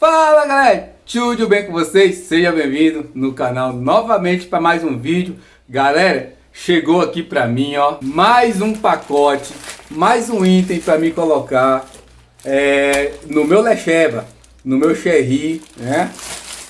Fala galera, tudo bem com vocês? Seja bem-vindo no canal novamente para mais um vídeo Galera, chegou aqui para mim ó, mais um pacote, mais um item para me colocar é, no meu Lecheva, no meu Cherry, né?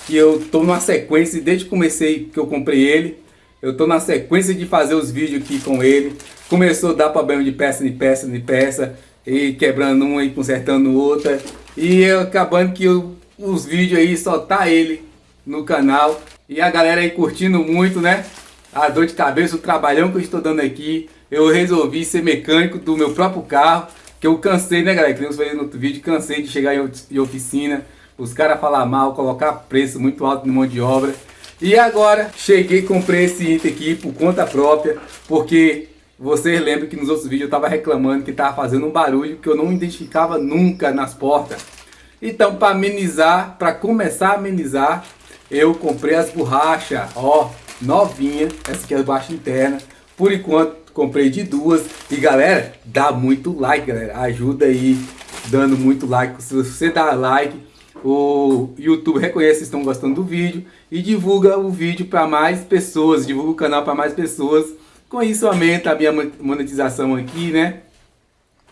Que eu tô numa sequência, desde que comecei que eu comprei ele Eu tô na sequência de fazer os vídeos aqui com ele Começou a dar problema de peça de peça de peça E quebrando uma e consertando outra E acabando que eu os vídeos aí, só tá ele no canal. E a galera aí curtindo muito, né? A dor de cabeça, o trabalhão que eu estou dando aqui. Eu resolvi ser mecânico do meu próprio carro. Que eu cansei, né galera? Que eu falei no outro vídeo, cansei de chegar em oficina. Os caras falar mal, colocar preço muito alto no mão de obra. E agora, cheguei comprei esse item aqui por conta própria. Porque vocês lembram que nos outros vídeos eu estava reclamando que estava fazendo um barulho que eu não identificava nunca nas portas. Então, para amenizar, para começar a amenizar, eu comprei as borrachas, ó, novinha, essa aqui é a borracha interna. Por enquanto, comprei de duas. E galera, dá muito like, galera. Ajuda aí, dando muito like. Se você dá like, o YouTube reconhece que estão gostando do vídeo e divulga o vídeo para mais pessoas, divulga o canal para mais pessoas. Com isso aumenta a minha monetização aqui, né?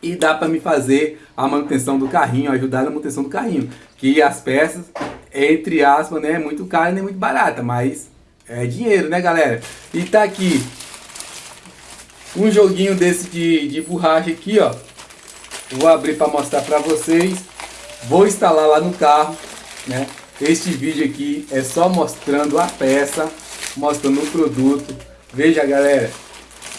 E dá para me fazer a manutenção do carrinho, ajudar na manutenção do carrinho. Que as peças, entre aspas, né, é muito cara nem muito barata, mas é dinheiro, né, galera? E tá aqui um joguinho desse de, de borracha aqui, ó. Vou abrir para mostrar para vocês. Vou instalar lá no carro, né? Este vídeo aqui é só mostrando a peça, mostrando o produto. Veja, galera,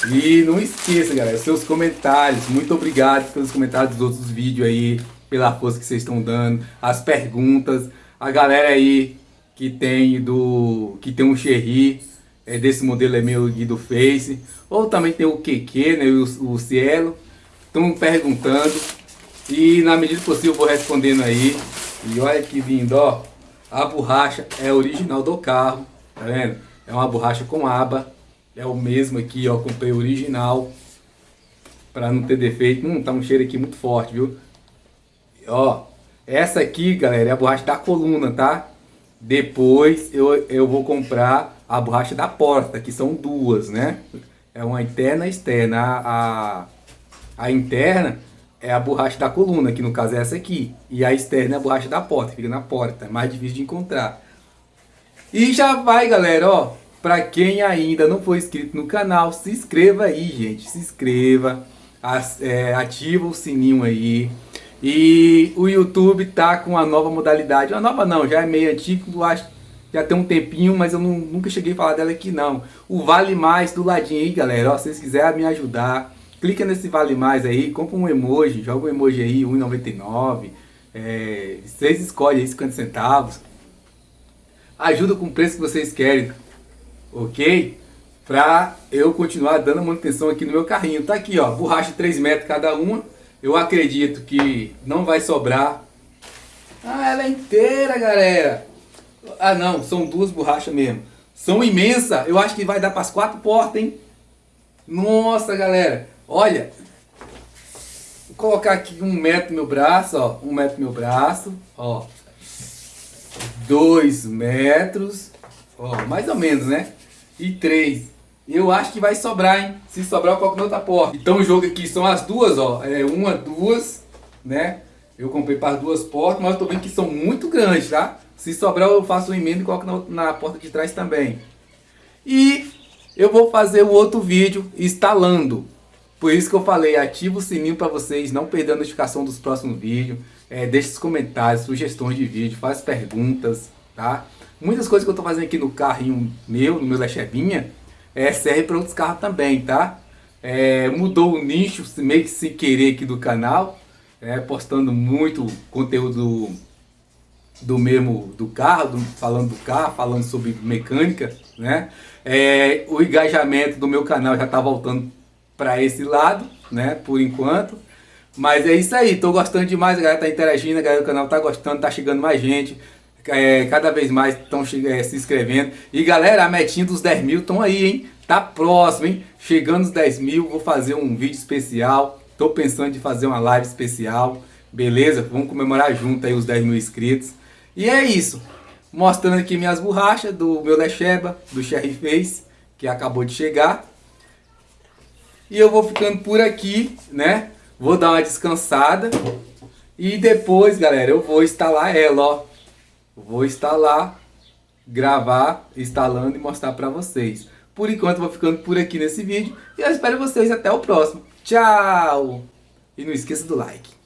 e não esqueça, galera, seus comentários. Muito obrigado pelos comentários dos outros vídeos aí, pela força que vocês estão dando, as perguntas. A galera aí que tem do que tem um Cherry, é, desse modelo é meu do Face, ou também tem o QQ, né, o, o Cielo. Estão perguntando e na medida possível eu vou respondendo aí. E olha que lindo, ó. A borracha é original do carro, tá vendo? É uma borracha com aba é o mesmo aqui, ó, comprei original. Pra não ter defeito. Hum, tá um cheiro aqui muito forte, viu? Ó, essa aqui, galera, é a borracha da coluna, tá? Depois eu, eu vou comprar a borracha da porta, que são duas, né? É uma interna e externa. A, a, a, interna é a borracha da coluna, que no caso é essa aqui. E a externa é a borracha da porta, fica na porta. É mais difícil de encontrar. E já vai, galera, ó. Para quem ainda não foi inscrito no canal, se inscreva aí, gente. Se inscreva, é, ativa o sininho aí. E o YouTube tá com uma nova modalidade. Uma nova não, já é meio antigo, acho já tem um tempinho, mas eu não, nunca cheguei a falar dela aqui não. O Vale Mais do ladinho aí, galera. Ó, se vocês quiserem me ajudar, clica nesse Vale Mais aí, compra um emoji, joga um emoji aí, R$1,99. É, vocês escolhem aí 50 centavos. Ajuda com o preço que vocês querem ok? Pra eu continuar dando manutenção aqui no meu carrinho. Tá aqui, ó, borracha 3 metros cada uma. Eu acredito que não vai sobrar. Ah, ela é inteira, galera. Ah, não, são duas borrachas mesmo. São imensas. Eu acho que vai dar para as quatro portas, hein? Nossa, galera. Olha. Vou colocar aqui um metro meu braço, ó. Um metro meu braço, ó. Dois metros. Ó, mais ou menos, né? E 3. Eu acho que vai sobrar, hein? Se sobrar, eu coloco na outra porta. Então o jogo aqui são as duas, ó. É uma, duas, né? Eu comprei para as duas portas, mas eu tô vendo que são muito grandes, tá? Se sobrar, eu faço um emenda e coloco na, na porta de trás também. E eu vou fazer um outro vídeo instalando. Por isso que eu falei, ativa o sininho para vocês não perder a notificação dos próximos vídeos. É, deixe os comentários, sugestões de vídeo, faz perguntas, tá? Muitas coisas que eu estou fazendo aqui no carrinho meu, no meu Lechevinha, é, serve para outros carros também, tá? É, mudou o nicho, meio que sem querer aqui do canal, é, postando muito conteúdo do mesmo do carro, do, falando do carro, falando sobre mecânica, né? É, o engajamento do meu canal já está voltando para esse lado, né? Por enquanto. Mas é isso aí, tô gostando demais, a galera tá interagindo, a galera do canal tá gostando, tá chegando mais gente é, cada vez mais estão é, se inscrevendo. E galera, a metinha dos 10 mil estão aí, hein? Tá próximo, hein? Chegando os 10 mil, vou fazer um vídeo especial. Tô pensando em fazer uma live especial. Beleza? Vamos comemorar junto aí os 10 mil inscritos. E é isso. Mostrando aqui minhas borrachas do meu Lecheba, do Cherry Face, que acabou de chegar. E eu vou ficando por aqui, né? Vou dar uma descansada. E depois, galera, eu vou instalar ela, ó. Vou instalar, gravar, instalando e mostrar pra vocês. Por enquanto, vou ficando por aqui nesse vídeo. E eu espero vocês até o próximo. Tchau! E não esqueça do like.